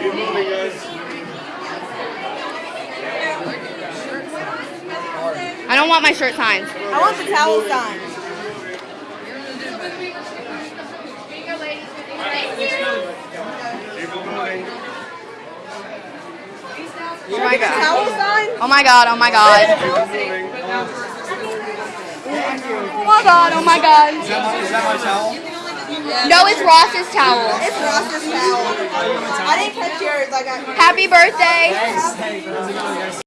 Keep moving, guys. I don't want my shirt signed. I want the towel signed. Oh my god. Oh my god. Oh my god. Oh my god. Oh my god. Is that my towel? No, it's Ross's towel. It's Ross's towel. I didn't catch yours. I got Happy birthday.